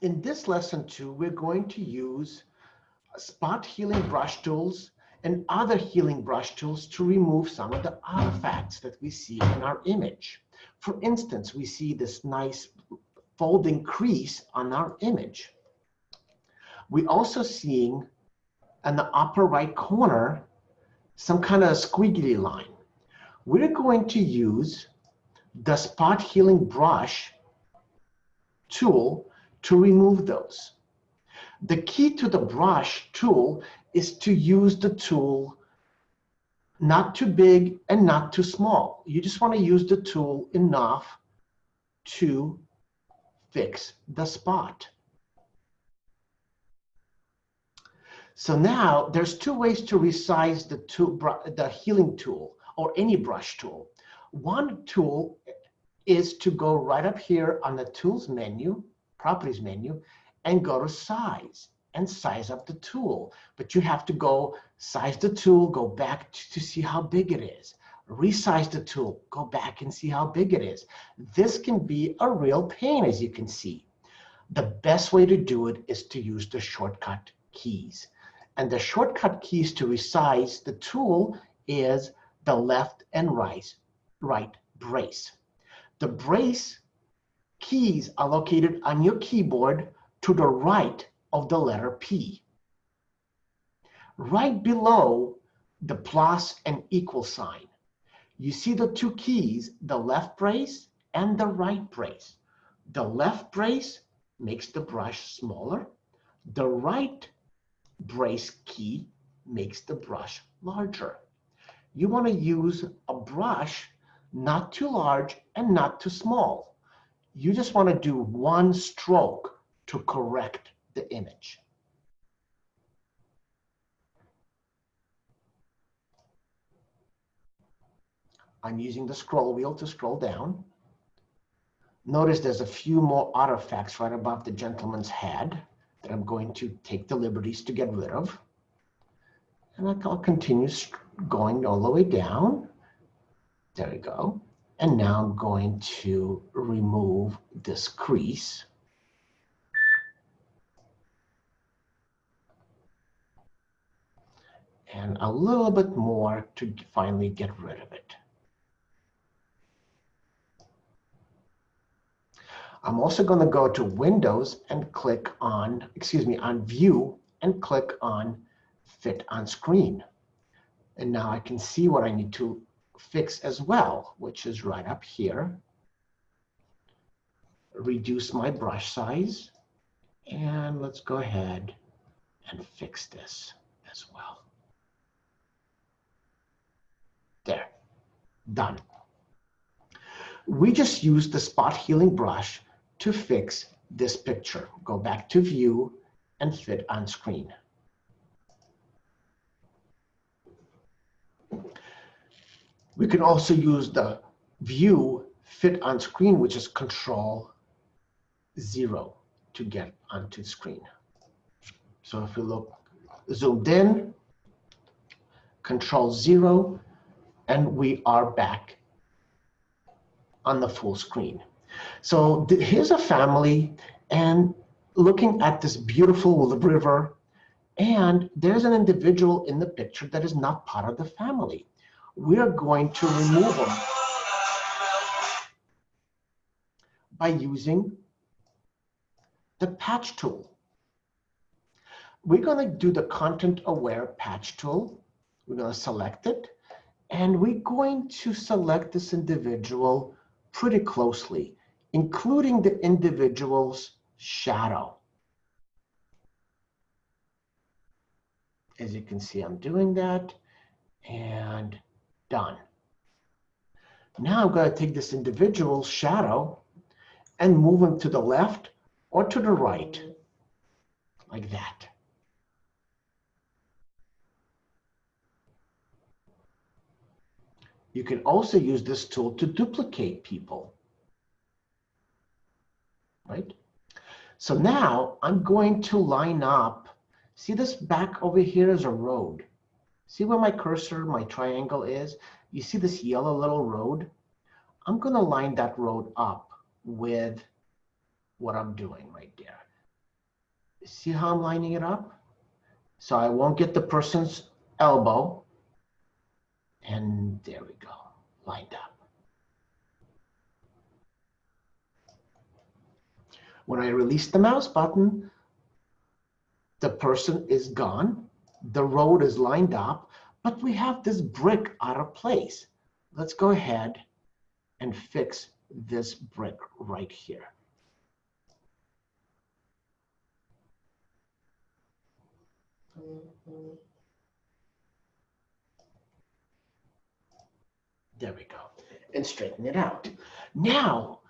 In this lesson two, we're going to use spot healing brush tools and other healing brush tools to remove some of the artifacts that we see in our image. For instance, we see this nice folding crease on our image. We're also seeing in the upper right corner, some kind of squiggly line. We're going to use the spot healing brush tool to remove those. The key to the brush tool is to use the tool not too big and not too small. You just want to use the tool enough to fix the spot. So now there's two ways to resize the, tool, the healing tool or any brush tool. One tool is to go right up here on the tools menu, properties menu, and go to size and size up the tool. But you have to go size the tool, go back to see how big it is. Resize the tool, go back and see how big it is. This can be a real pain, as you can see. The best way to do it is to use the shortcut keys. And the shortcut keys to resize the tool is the left and right, right brace. The brace keys are located on your keyboard to the right of the letter P. Right below the plus and equal sign, you see the two keys, the left brace and the right brace. The left brace makes the brush smaller. The right brace key makes the brush larger. You want to use a brush not too large and not too small. You just want to do one stroke to correct the image. I'm using the scroll wheel to scroll down. Notice there's a few more artifacts right above the gentleman's head that I'm going to take the liberties to get rid of. And I'll continue going all the way down. There we go. And now I'm going to remove this crease. And a little bit more to finally get rid of it. I'm also going to go to Windows and click on, excuse me, on View and click on Fit on Screen. And now I can see what I need to fix as well, which is right up here. Reduce my brush size. And let's go ahead and fix this as well. There, done. We just used the spot healing brush to fix this picture. Go back to view and fit on screen. We can also use the view fit on screen, which is control zero to get onto the screen. So if we look zoomed in, control zero, and we are back on the full screen. So here's a family and looking at this beautiful river, and there's an individual in the picture that is not part of the family we are going to remove them by using the patch tool. We're going to do the content aware patch tool. We're going to select it and we're going to select this individual pretty closely, including the individual's shadow. As you can see, I'm doing that and done. Now I'm going to take this individual shadow and move him to the left or to the right, like that. You can also use this tool to duplicate people, right? So now I'm going to line up, see this back over here is a road. See where my cursor, my triangle is? You see this yellow little road? I'm going to line that road up with what I'm doing right there. See how I'm lining it up? So I won't get the person's elbow. And there we go, lined up. When I release the mouse button, the person is gone. The road is lined up, but we have this brick out of place. Let's go ahead and fix this brick right here. There we go. And straighten it out. Now,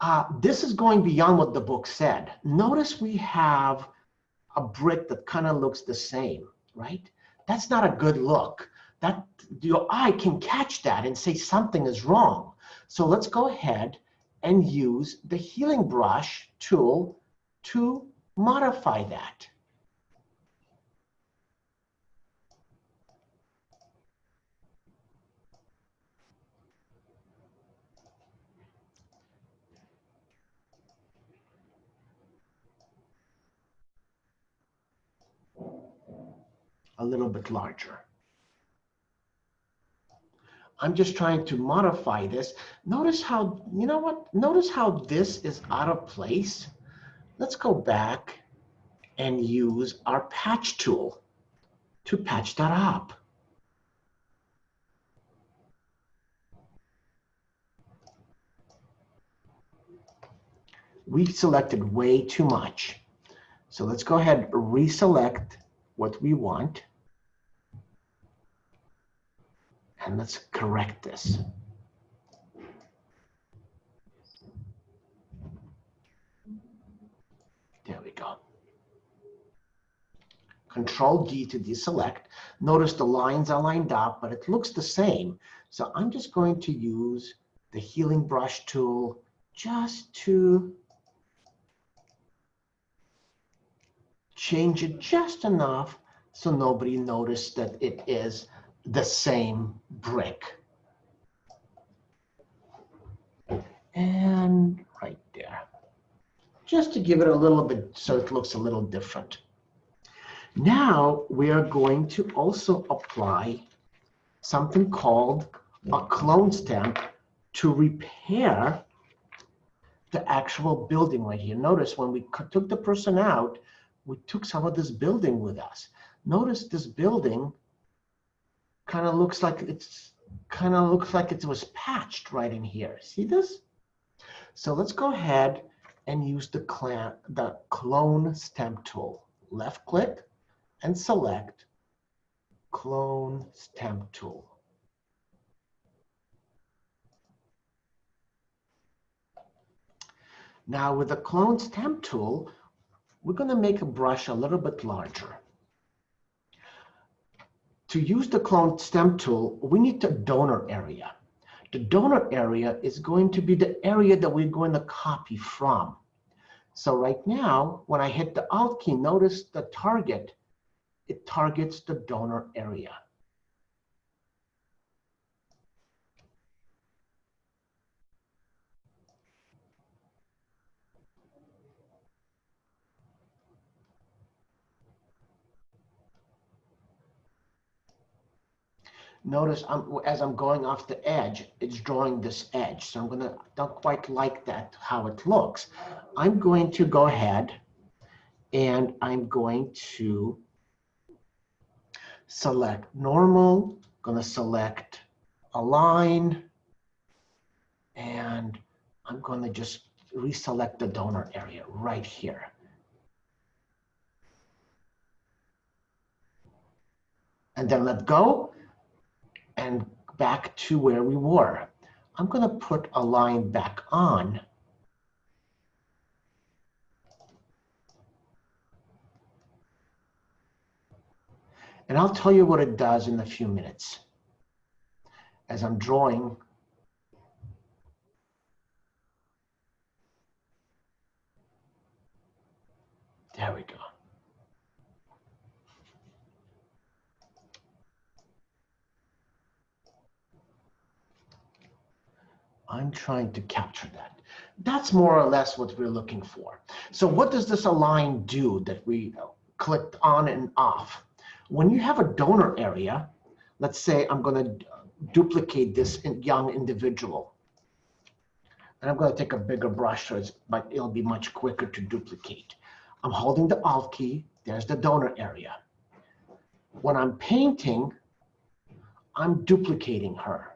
uh, this is going beyond what the book said. Notice we have a brick that kind of looks the same, right? That's not a good look. That Your eye can catch that and say something is wrong. So let's go ahead and use the healing brush tool to modify that. A little bit larger. I'm just trying to modify this. Notice how, you know what? Notice how this is out of place. Let's go back and use our patch tool to patch that up. We selected way too much. So let's go ahead, reselect what we want. And let's correct this. There we go. Control D to deselect. Notice the lines are lined up, but it looks the same. So I'm just going to use the healing brush tool just to change it just enough so nobody noticed that it is the same brick. And right there, just to give it a little bit so it looks a little different. Now we are going to also apply something called a clone stamp to repair the actual building right here. Notice when we took the person out, we took some of this building with us. Notice this building kind of looks like it's kind of looks like it was patched right in here. See this? So let's go ahead and use the, clan, the clone stamp tool. Left click and select clone stamp tool. Now with the clone stamp tool, we're going to make a brush a little bit larger. To use the clone stamp tool, we need the donor area. The donor area is going to be the area that we're going to copy from. So right now, when I hit the Alt key, notice the target, it targets the donor area. Notice I'm, as I'm going off the edge, it's drawing this edge. So I'm gonna, don't quite like that, how it looks. I'm going to go ahead and I'm going to select normal, gonna select align, and I'm gonna just reselect the donor area right here. And then let go and back to where we were. I'm going to put align back on. And I'll tell you what it does in a few minutes. As I'm drawing There we go. I'm trying to capture that. That's more or less what we're looking for. So what does this align do that we clicked on and off? When you have a donor area, let's say I'm going to uh, duplicate this young individual. And I'm going to take a bigger brush so it's, but it'll be much quicker to duplicate. I'm holding the Alt key. There's the donor area. When I'm painting, I'm duplicating her.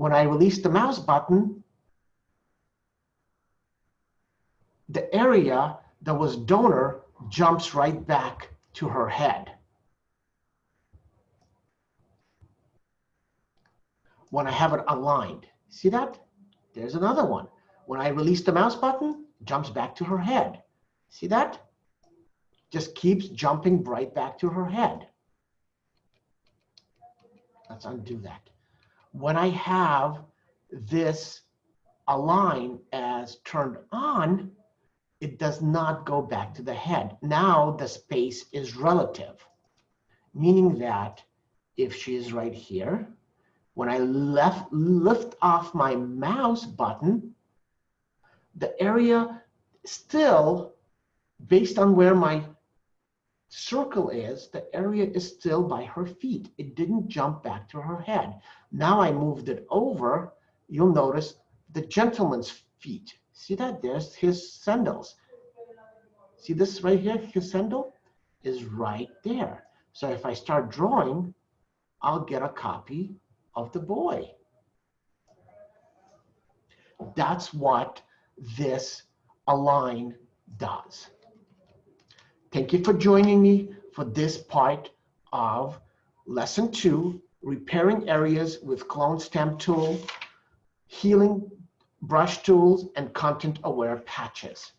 When I release the mouse button, the area that was donor jumps right back to her head. When I have it aligned, see that? There's another one. When I release the mouse button, jumps back to her head. See that? Just keeps jumping right back to her head. Let's undo that. When I have this align as turned on, it does not go back to the head. Now the space is relative, meaning that if she is right here, when I left, lift off my mouse button, the area still, based on where my circle is, the area is still by her feet. It didn't jump back to her head. Now I moved it over, you'll notice the gentleman's feet See that? There's his sandals. See this right here? His sandal is right there. So if I start drawing, I'll get a copy of the boy. That's what this align does. Thank you for joining me for this part of lesson two, repairing areas with clone stamp tool, healing brush tools, and content-aware patches.